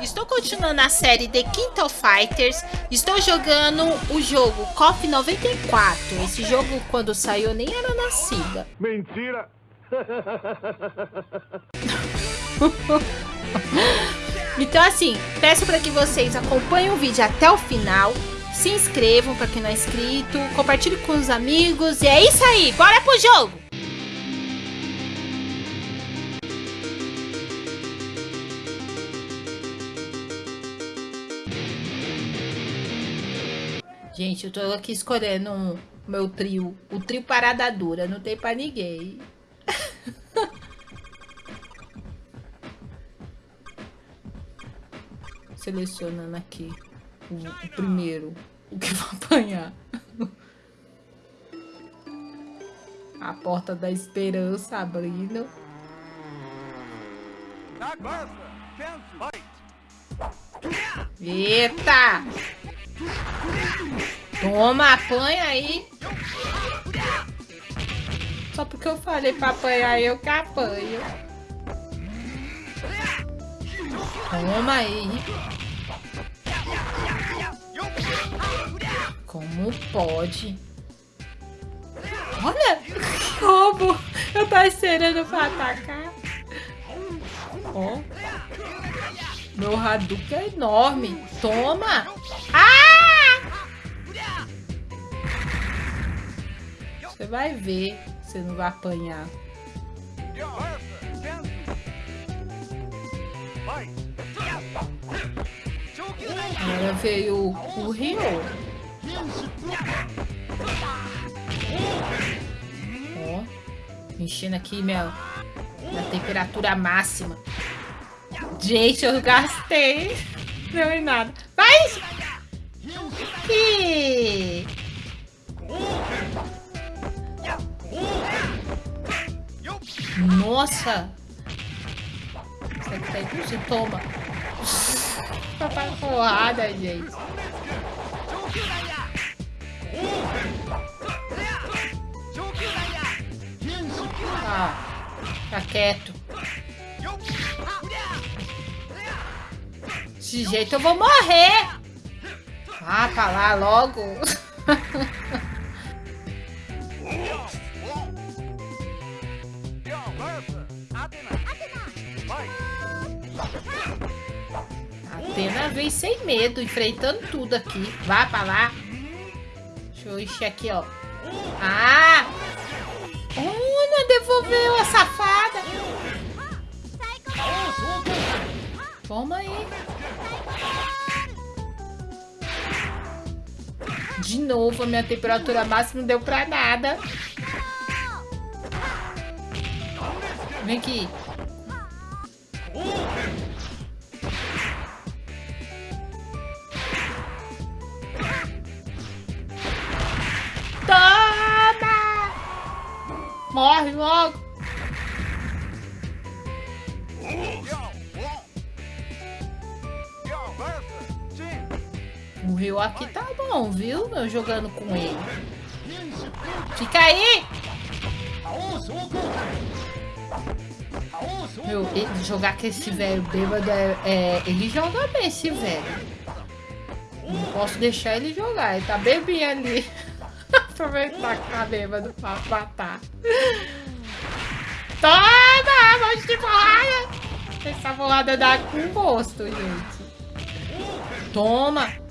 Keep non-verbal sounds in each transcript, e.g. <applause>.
estou continuando a série The King of Fighters, estou jogando o jogo KOF 94, esse jogo quando saiu nem era nascida. Mentira! <laughs> então assim, peço para que vocês acompanhem o vídeo até o final, se inscrevam para quem não é inscrito, compartilhe com os amigos e é isso aí, bora pro jogo! Gente, eu tô aqui escolhendo o meu trio. O trio parada dura. Não tem pra ninguém. <laughs> Selecionando aqui o, o primeiro. O que vai apanhar. <laughs> A porta da esperança abrindo. Eita! Toma, apanha aí. Só porque eu falei pra apanhar, eu que apanho. Toma aí. Como pode? Olha, <laughs> que roubo. Eu tô esperando pra atacar. Ó. Meu Hadouken é enorme. Toma. Vai ver. Você não vai apanhar. Agora veio o Rio. Ó. Enchendo aqui minha, minha temperatura máxima. Gente, eu gastei. Não em nada. Vai! Que... Nossa! Isso aqui tá toma. Papai porrada, gente. Ah, tá quieto. Desse jeito eu vou morrer. Ah, pra lá logo. <laughs> Vem sem medo, enfrentando tudo aqui. Vá pra lá. Deixa eu encher aqui, ó. Ah! Olha, devolveu a safada. Toma aí. De novo, a minha temperatura máxima não deu pra nada. Vem aqui. Aqui tá bom, viu? Eu jogando com ele. Fica aí! Meu, ele, jogar com esse velho bêbado, é, é, ele joga bem, esse velho. Não posso deixar ele jogar, ele tá bebinho ali. <laughs> Aproveitar que tá bêbado pra matar. Toma! Monte de porrada! Essa bolada dá com gosto, gente. Toma!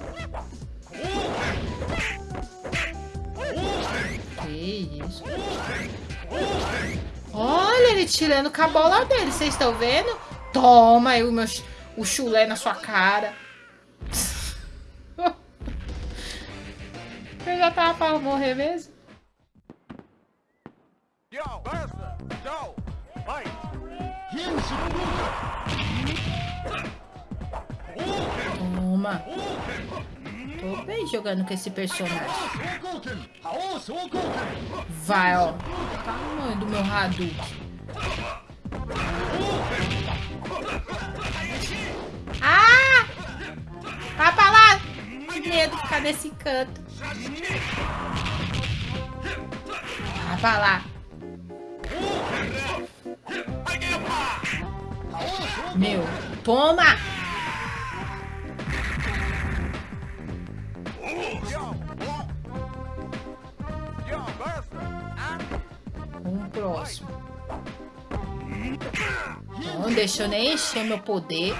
Que isso? Olha ele tirando com a bola dele. Vocês estão vendo? Toma aí o, meu, o chulé na sua cara. <laughs> Eu já tava pra morrer mesmo. Toma. Tô bem jogando com esse personagem. Vai, ó. Tamanho do meu Hadouken. Ah! Vai pra lá! Que medo ficar nesse canto. Vai pra lá. Meu, toma! Um próximo. Não deixa eu nem encher meu poder.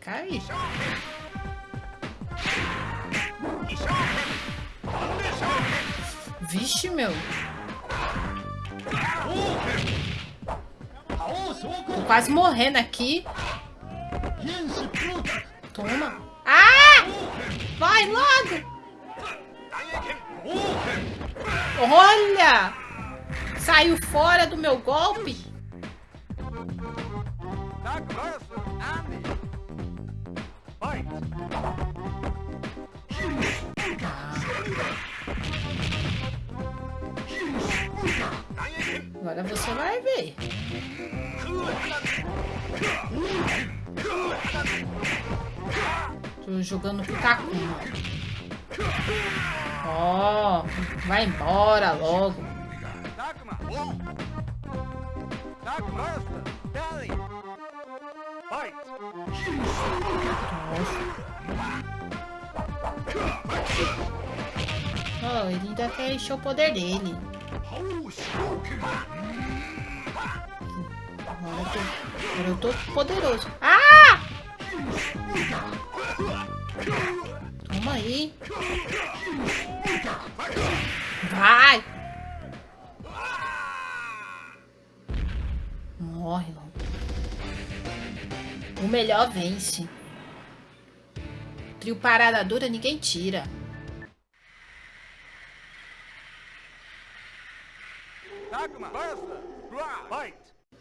Cai. Vixe, meu. Quase morrendo aqui. Toma. Ah! Vai logo! Olha! Saiu fora do meu golpe. Agora você vai ver. Tô jogando com Takuma. Ó, oh, vai embora logo. Oh, ele ainda quer encher o poder dele. Agora eu tô, agora eu tô poderoso. Ah! Toma aí. Vai! Morre, mano. O melhor vence. Trio parada dura, ninguém tira.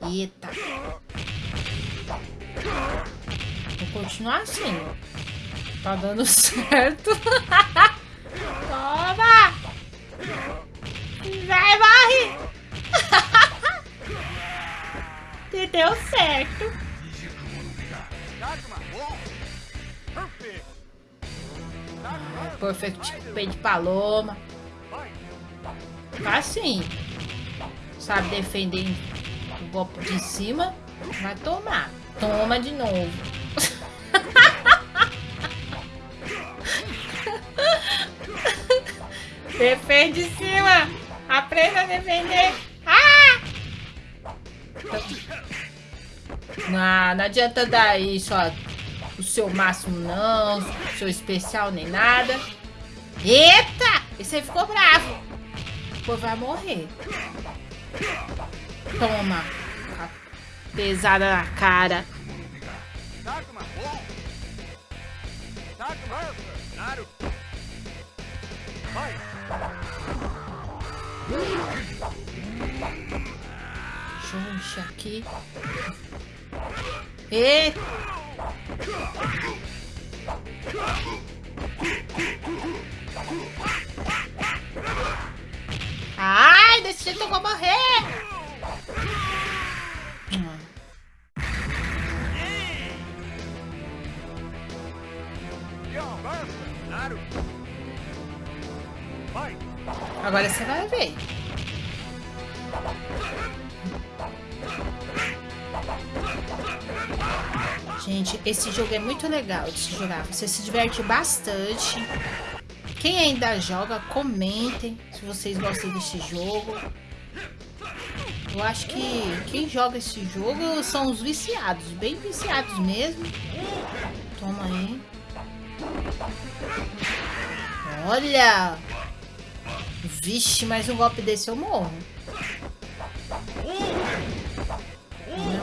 Eita. Vou continuar assim. Tá dando <laughs> certo. Toma! Vai, morre! <laughs> E deu certo. Perfect pé de paloma. Tá assim. Sabe defender o golpe de cima. Vai tomar. Toma de novo. <laughs> Defende de cima. Aprenda a defender. Ah! Não, não adianta dar isso, ó. O seu máximo não, o seu especial nem nada. Eita! Esse aí ficou bravo. Pô, vai morrer. Toma. Pesada na cara. Deixa aqui. E... Ai, desse jeito eu vou morrer. Agora você vai ver. Gente, esse jogo é muito legal de se jogar. Você se diverte bastante. Quem ainda joga, comentem se vocês gostam desse jogo. Eu acho que quem joga esse jogo são os viciados, bem viciados mesmo. Toma aí. Olha! Vixe, mais um golpe desse eu morro.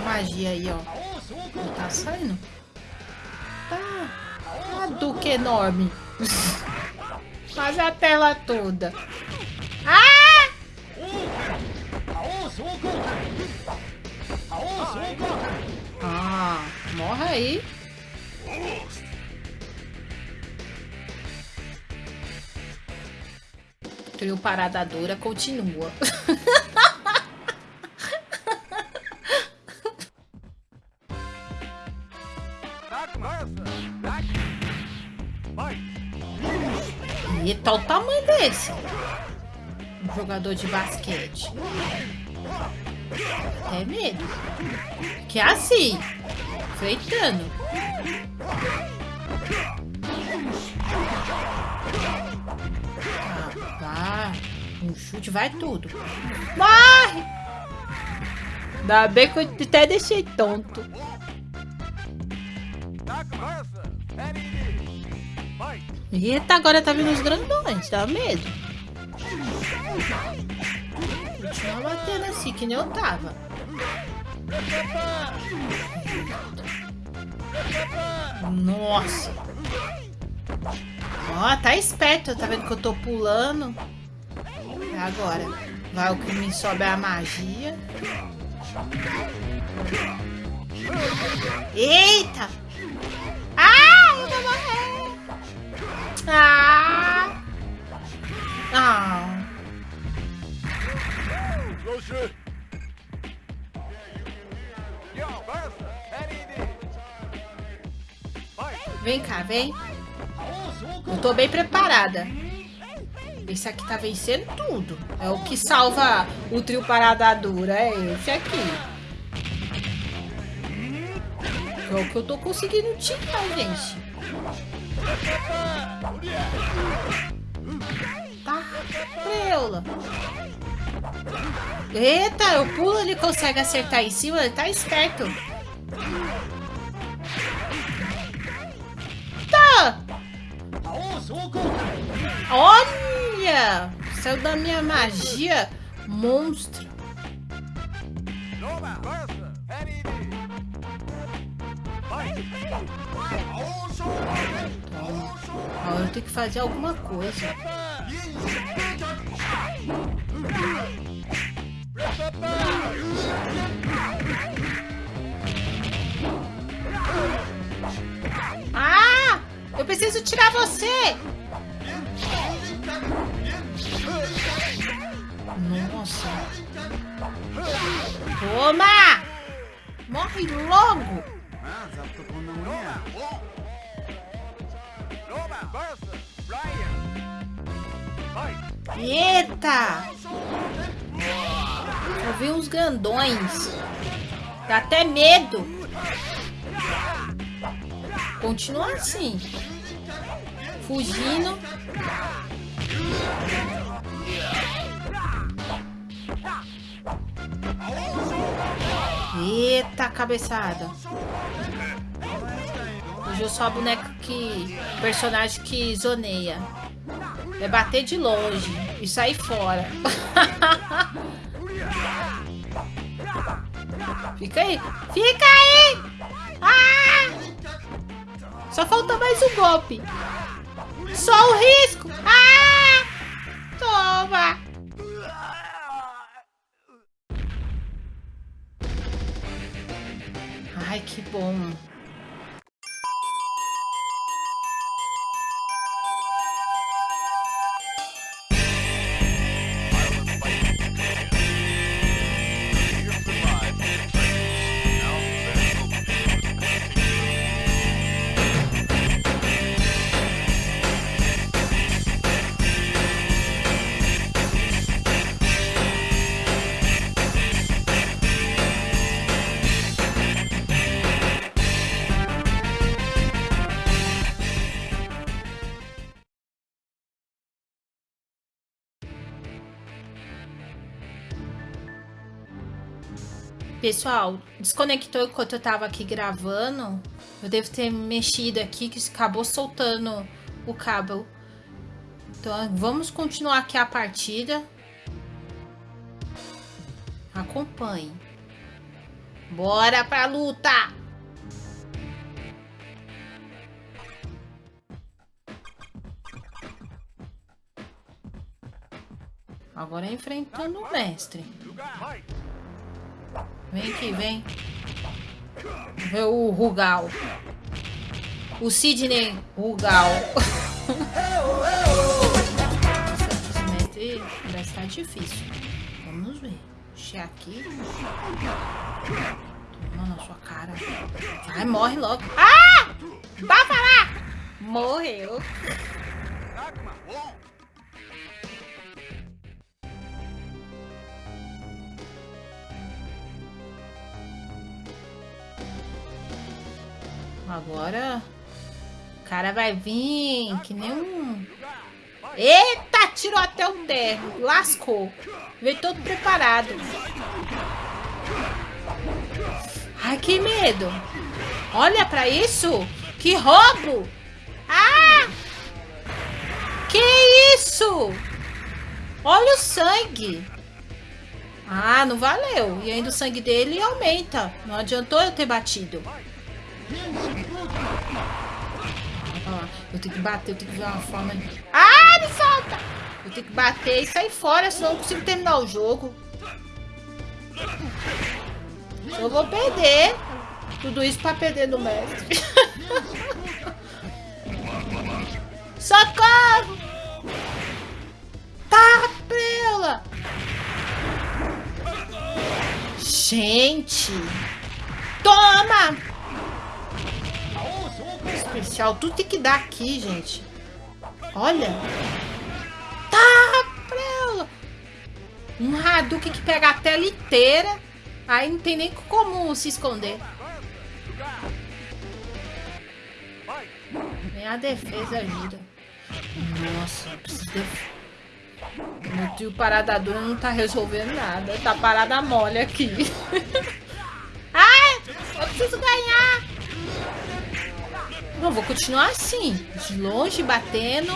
Magia aí, ó. Não tá saindo? Tá. Tá duque enorme. <laughs> Quase a tela toda. Ah! Ah, morre aí. Trio Parada Dura continua. <laughs> Olha o tamanho desse. Um jogador de basquete. Até medo. Que é assim. Freitando. Ah, Um chute vai tudo. Morre! Ainda bem que eu até deixei tonto. Eita, agora tá vindo os grandões, dá medo. Continua batendo assim, que nem eu tava. Nossa. Ó, tá esperto, tá vendo que eu tô pulando? É agora. Vai o que me sobe a magia. Eita! Ah, eu vou morrer! Ah! Ah! Vem cá, vem. Eu tô bem preparada. Esse aqui tá vencendo tudo. É o que salva o trio parada dura. É esse aqui. É o que eu tô conseguindo tirar, gente. Tá, preula. Eita, eu pulo, ele consegue acertar em cima, ele tá esperto. Tá! Olha! Saiu da minha magia monstro. Agora eu tenho que fazer alguma coisa. Ah! Eu preciso tirar você! Nossa! Toma! Morre logo! Eita! Eu vi uns grandões. Dá até medo. Continua assim. Fugindo. Eita, cabeçada. Hoje eu sou a boneca que... Personagem que zoneia. É bater de longe e sair fora. <laughs> Fica aí. Fica aí! Ah! Só falta mais um golpe. Só o risco. Ah! Toma! Ai, que bom. Pessoal, desconectou enquanto eu tava aqui gravando. Eu devo ter mexido aqui que acabou soltando o cabo. Então, vamos continuar aqui a partida. Acompanhe. Bora pra luta! Agora é enfrentando o mestre. Vem aqui, vem. Vê o Rugal. O Sidney Rugal. Esse mestre vai estar difícil. Vamos ver. Deixa aqui. Toma na sua cara. Vai, morre logo. Ah! Vai falar! Morreu. Agora o cara vai vir que nem um... Eita, tirou até o terno. Lascou. Veio todo preparado. Ai, que medo. Olha pra isso. Que roubo. Ah! Que isso? Olha o sangue. Ah, não valeu. E ainda o sangue dele aumenta. Não adiantou eu ter batido. Ah, eu tenho que bater, eu tenho que ver uma forma... Ah, me solta! Eu tenho que bater e sair fora, senão eu não consigo terminar o jogo. Eu vou perder. Tudo isso pra perder do mestre. <laughs> Socorro! Tá, prela! Gente! Toma! Especial, tudo tem que dar aqui, gente. Olha! Tá, prela! Um Hadouken que pega a tela inteira. Aí não tem nem como se esconder. Nem a defesa ajuda. Nossa, eu preciso de... Meu tio parada dura não tá resolvendo nada. Tá parada mole aqui. <laughs> Ai, eu preciso ganhar. Não, vou continuar assim. De longe, batendo.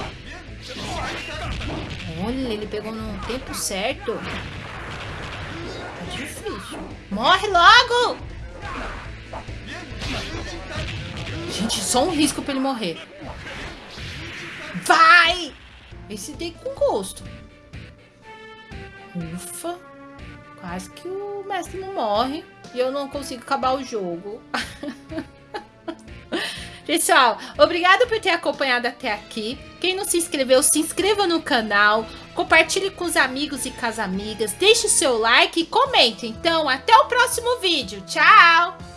Olha, ele pegou no tempo certo. Tá difícil. Morre logo! Gente, só um risco pra ele morrer. Vai! Esse tem com gosto. Ufa. Quase que o mestre não morre. E eu não consigo acabar o jogo. <laughs> Pessoal, obrigado por ter acompanhado até aqui. Quem não se inscreveu, se inscreva no canal. Compartilhe com os amigos e com as amigas. Deixe o seu like e comente. Então, até o próximo vídeo. Tchau!